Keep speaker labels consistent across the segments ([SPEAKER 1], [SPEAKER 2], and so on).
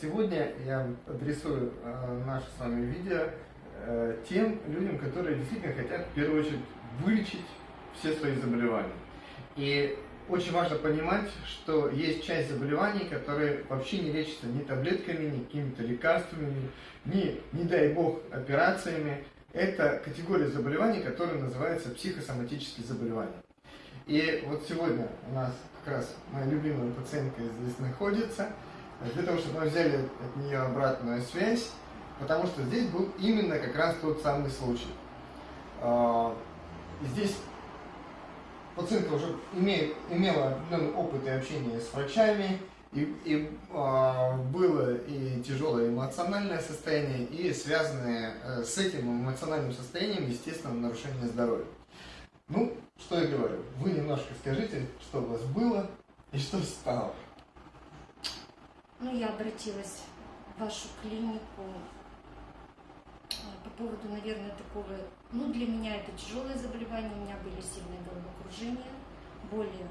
[SPEAKER 1] Сегодня я адресую э, наше с вами видео э, тем людям, которые действительно хотят в первую очередь вылечить все свои заболевания. И очень важно понимать, что есть часть заболеваний, которые вообще не лечатся ни таблетками, ни какими-то лекарствами, ни, не дай бог, операциями. Это категория заболеваний, которая называется психосоматические заболевания. И вот сегодня у нас как раз моя любимая пациентка здесь находится, для того, чтобы мы взяли от нее обратную связь, потому что здесь был именно как раз тот самый случай. А, здесь пациентка уже имеет, имела опытное опыт и общение с врачами, и, и э, было и тяжелое эмоциональное состояние, и связанное э, с этим эмоциональным состоянием, естественно, нарушение здоровья. Ну, что я говорю, вы немножко скажите, что у вас было и что стало.
[SPEAKER 2] Ну, я обратилась в вашу клинику по поводу, наверное, такого, ну, для меня это тяжелое заболевание, у меня были сильные головокружения, боли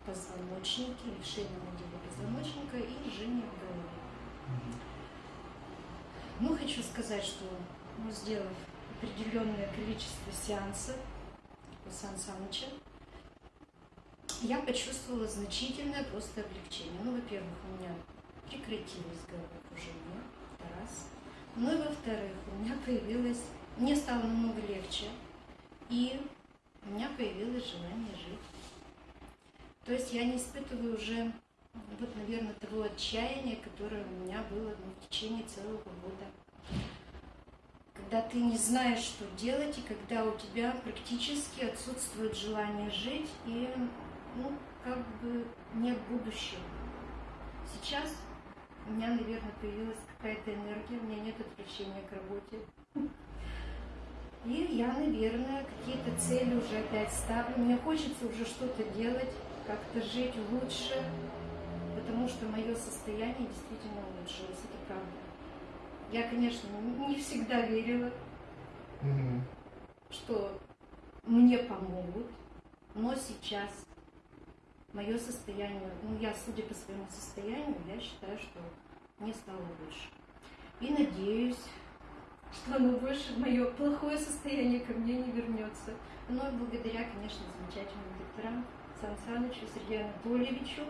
[SPEAKER 2] в позвоночнике, лишение отделе позвоночника и жжение в голове. Ну, хочу сказать, что, ну, сделав определенное количество сеансов у Сан Саныча, я почувствовала значительное просто облегчение. Ну, во-первых, у меня прекратилось головокружение, это раз. Ну и во-вторых, у меня появилось, мне стало намного легче, и у меня появилось желание жить. То есть я не испытываю уже, вот, наверное, того отчаяния, которое у меня было ну, в течение целого года. Когда ты не знаешь, что делать, и когда у тебя практически отсутствует желание жить, и, ну, как бы нет будущего. Сейчас у меня, наверное, появилась какая-то энергия, у меня нет отвлечения к работе. И я, наверное, какие-то цели уже опять ставлю. Мне хочется уже что-то делать, как-то жить лучше, потому что мое состояние действительно улучшилось, это правда. Я, конечно, не всегда верила, mm что мне помогут, но сейчас мое состояние, ну я, судя по своему состоянию, я считаю, что мне стало лучше. И надеюсь, что оно больше, мое плохое состояние ко мне не вернется. Но благодаря, конечно, замечательным докторам Сан Санычу, Сергею Анатольевичу,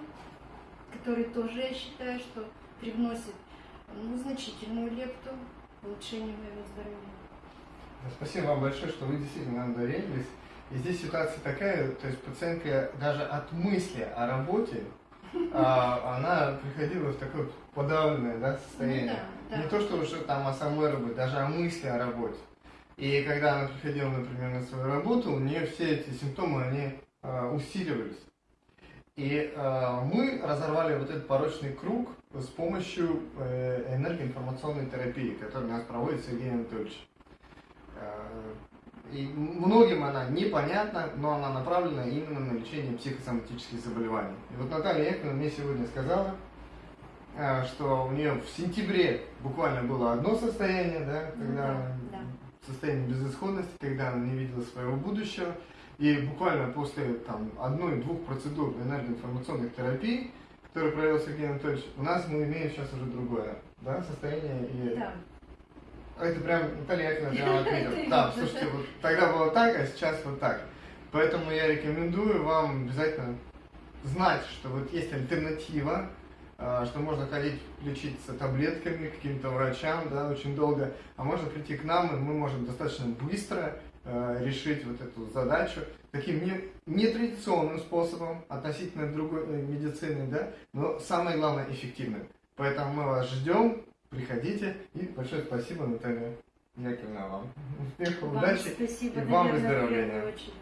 [SPEAKER 2] который тоже, я считаю, что привносит ну, значительную лепту в улучшение моего здоровья.
[SPEAKER 1] Спасибо вам большое, что вы действительно нам доверились. И здесь ситуация такая, то есть пациентка даже от мысли о работе, а, она приходила в такое подавленное да, состояние. Ну, да, да. Не то, что уже там о самой работе, даже о мысли о работе. И когда она приходила, например, на свою работу, у нее все эти симптомы, они а, усиливались. И э, мы разорвали вот этот порочный круг с помощью э, энергоинформационной терапии, которую у нас проводит Сергей Анатольевич. Э, и многим она непонятна, но она направлена именно на лечение психосоматических заболеваний. И вот Наталья Яковлевна мне сегодня сказала, э, что у нее в сентябре буквально было одно состояние, да, ну когда да, да. состояние безысходности, когда она не видела своего будущего. И буквально после там, одной-двух процедур энергоинформационных терапий, которые провел Сергей Анатольевич, у нас мы имеем сейчас уже другое да, состояние. И да. Это прям Наталья Яковлевна прямо отметила. Да, слушайте, вот тогда было так, а сейчас вот так. Поэтому я рекомендую вам обязательно знать, что вот есть альтернатива, а, что можно ходить лечиться таблетками каким-то врачам, да, очень долго, а можно прийти к нам, и мы можем достаточно быстро э, решить вот эту задачу таким не, нетрадиционным способом относительно другой э, медицины, да, но самое главное эффективным. Поэтому мы вас ждем, Приходите. И большое спасибо, Наталья Яковлевна, вам. Успехов, удачи.
[SPEAKER 2] Спасибо,
[SPEAKER 1] и вам выздоровления.
[SPEAKER 2] очередь.